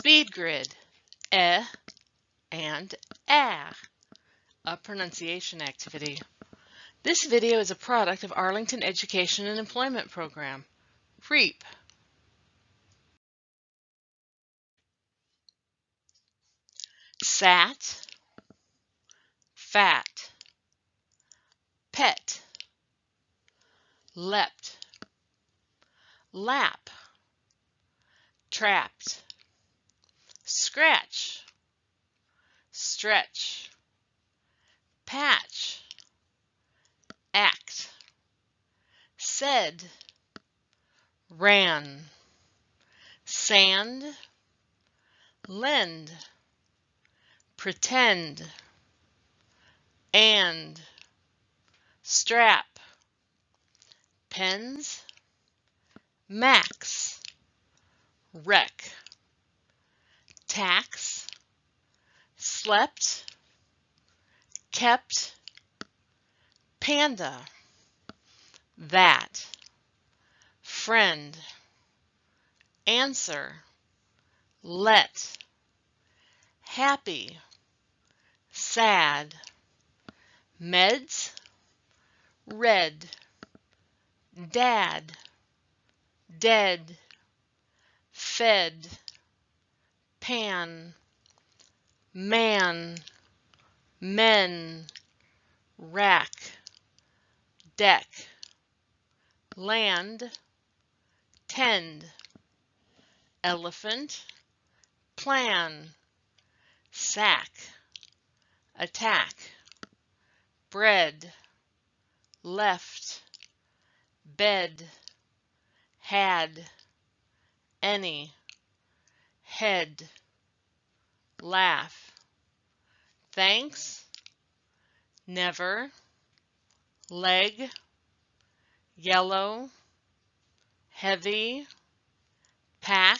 Speed grid, e and a, a pronunciation activity. This video is a product of Arlington Education and Employment Program, REEP. Sat, fat, pet, leapt, lap, trapped, scratch, stretch, patch, act, said, ran, sand, lend, pretend, and, strap, pens, max, wreck, tax, slept, kept, panda, that, friend, answer, let, happy, sad, meds, red, dad, dead, fed, pan, man, men, rack, deck, land, tend, elephant, plan, sack, attack, bread, left, bed, had, any, head, laugh, thanks, never, leg, yellow, heavy, pack.